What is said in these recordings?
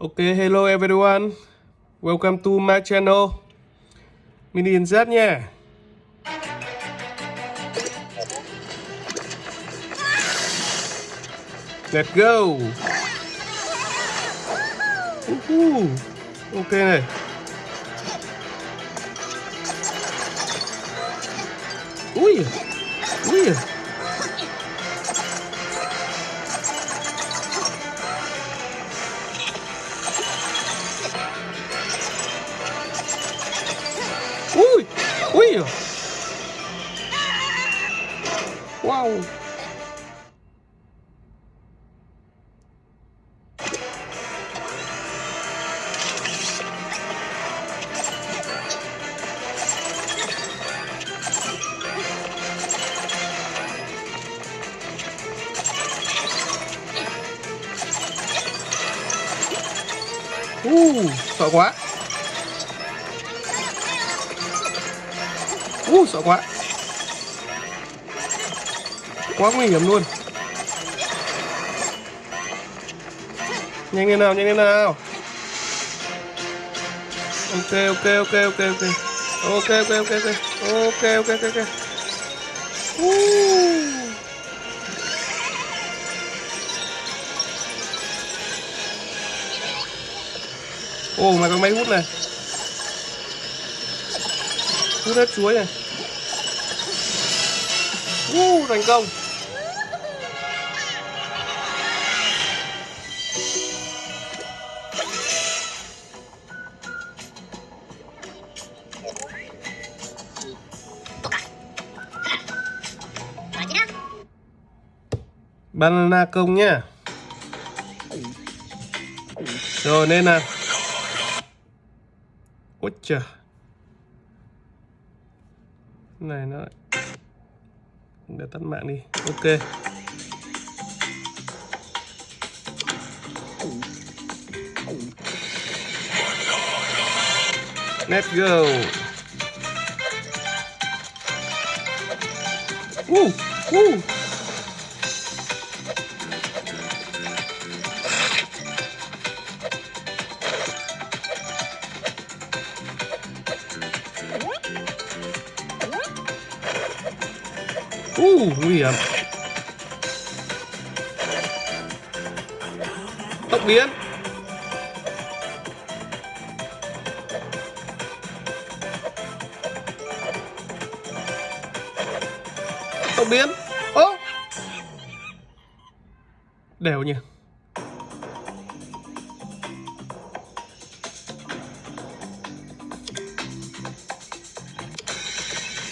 OK, hello everyone. Welcome to my channel. Mini Z nha. Let's go. Uhu. Ok này. Ui. Nhau Uh, sợ quá. Uh, sợ quá. Quá nguy hiểm luôn. Nhanh lên nào, nhanh lên nào. Ok, ok, ok, ok, ok. Ok, ok, ok, ok. Ok, ok, ok, ok. Ô Ồ, mà có máy hút này. Hút hết chuối này. Uh, thành công. Banana công nhá. Rồi nên là Ôi trời này nó để tắt mạng đi. Ok. Let's go. Uh, uh. Nguy hiểm tốc biến. Tốc biến. Ố đều nhỉ.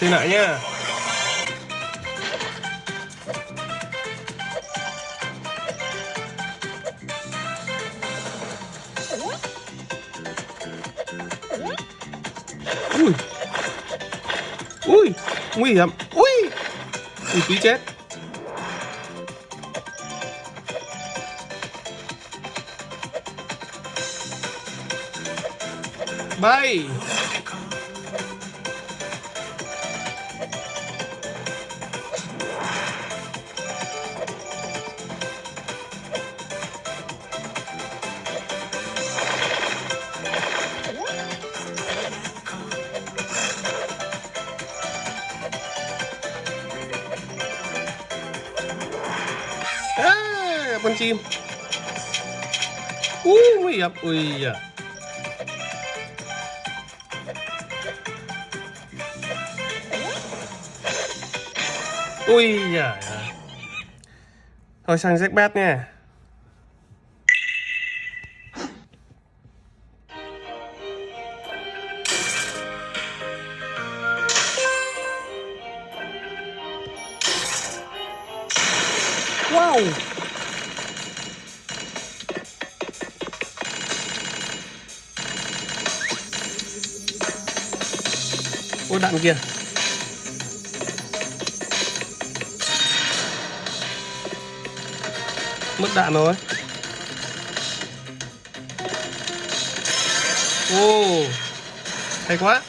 Xin lại nha. Ui. Ui nguy hiểm. Ui. Ui tí chết. Bay. Con chim. Ui, nguy hiểm. Ui da. Ui da. Thôi sang jackpot nha. Ôi đạn kia, Mất đạn rồi. Ồ Hay quá.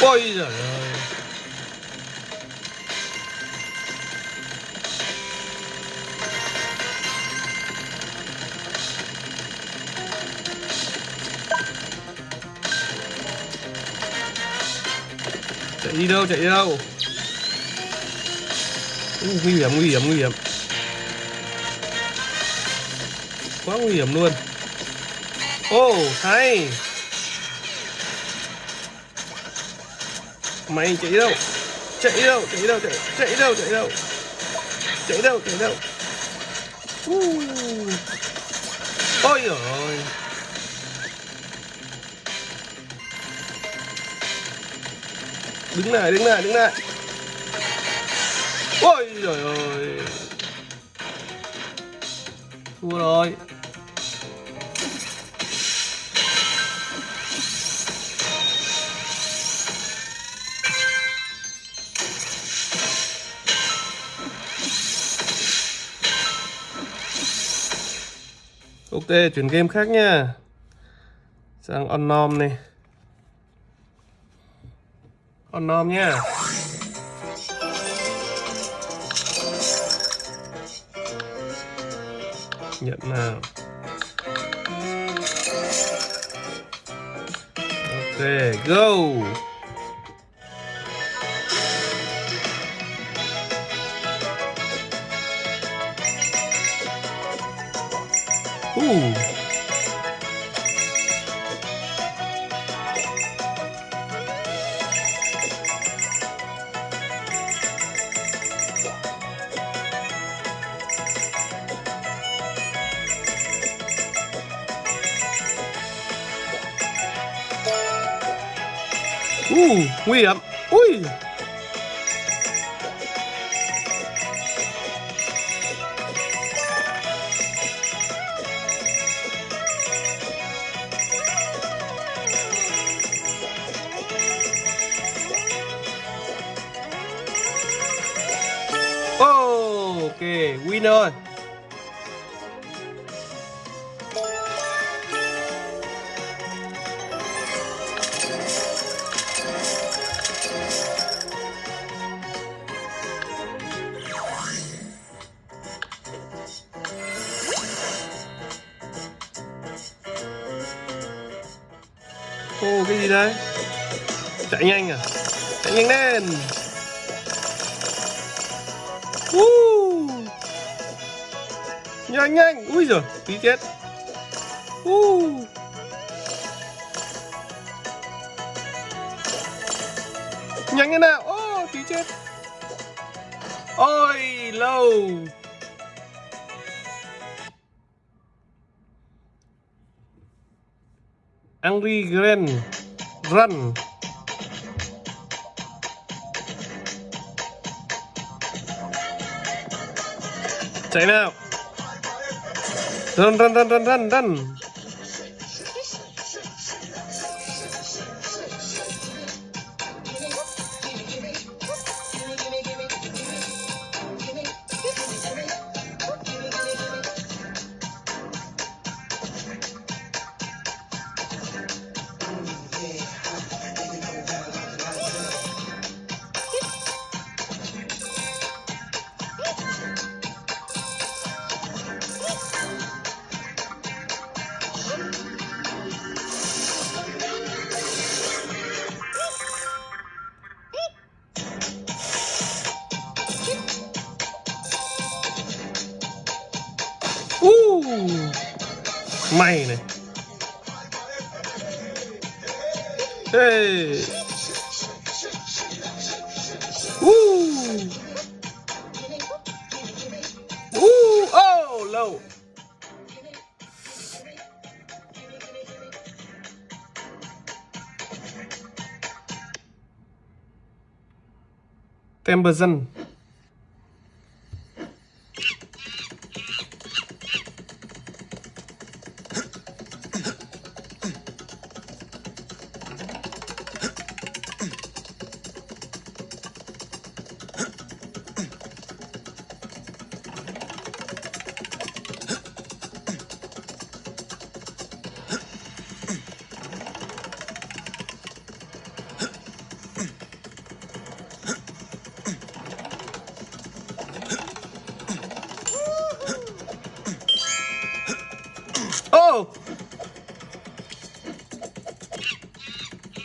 Ôi giời ơi. Đi đâu chạy đi đâu? Ui, nguy hiểm nguy hiểm nguy hiểm. Quá nguy hiểm luôn. Ô oh, hay. Mày chạy đâu? Chạy đâu chạy đâu chạy chạy đâu chạy đâu? Chạy đâu chạy đâu? Ôi giời ơi. Đứng lại đứng lại đứng lại. Ôi trời ơi. Thua rồi. Ok, chuyển game khác nha. Sang Onom này con nôm nha. Nhận nào. Ok, go. Ooh. Uh, nguy hiểm. Ui. Ok, win. Chạy nhanh à? Chạy nhanh lên. Uh. Nhanh nhanh. Ui giời, tí chết. Uh. Nhanh thế nào. Ô, tí chết. Ôi, lâu. Angry Grand Run. Chạy out. Run run run run run run Uh, mày này hey. Uh. Uh, oh, low. Temberson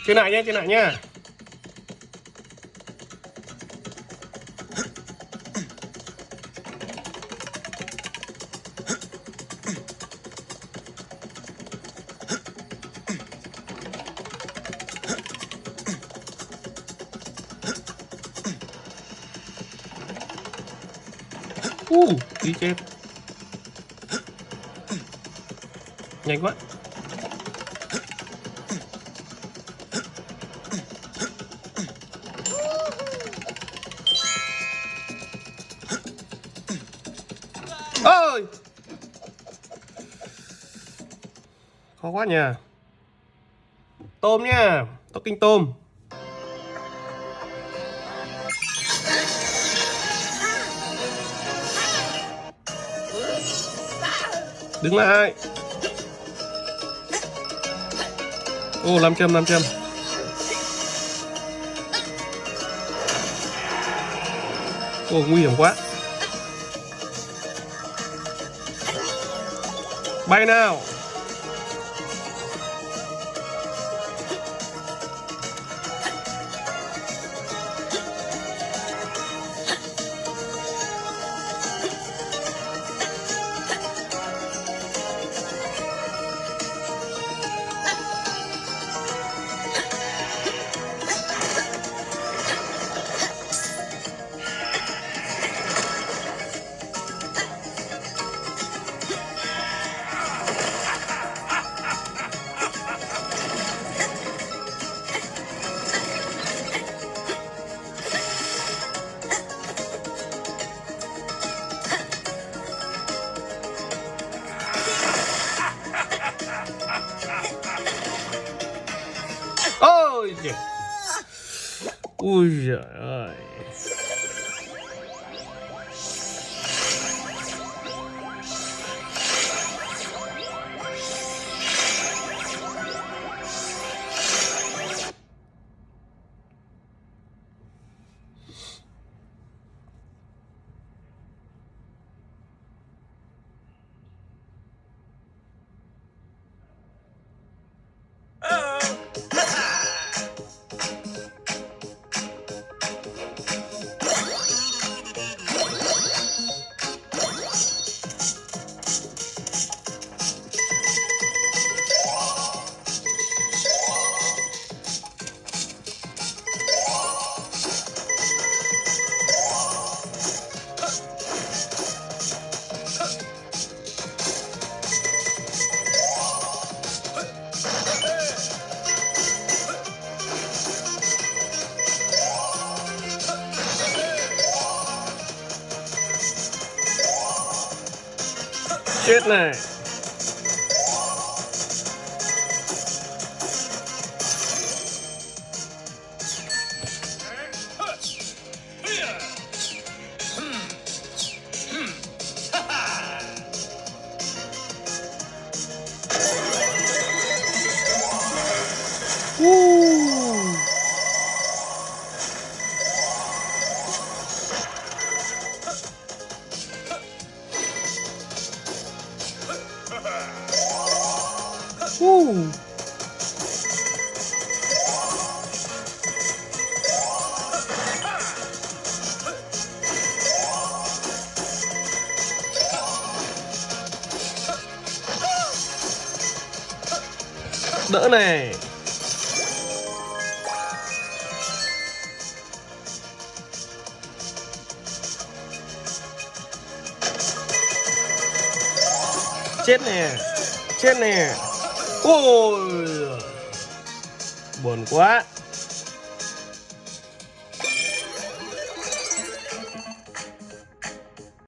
trên này nhé trên này nhá. Uh, đi chết. Nhanh quá. Khó quá nhỉ tôm nhá tóc kinh tôm. Đứng lại. Ô, làm châm làm châm. Ô, nguy hiểm quá. Bay nào. Ui giời ơi chết Đỡ này Chết nè Chết nè. Ôi. Buồn quá.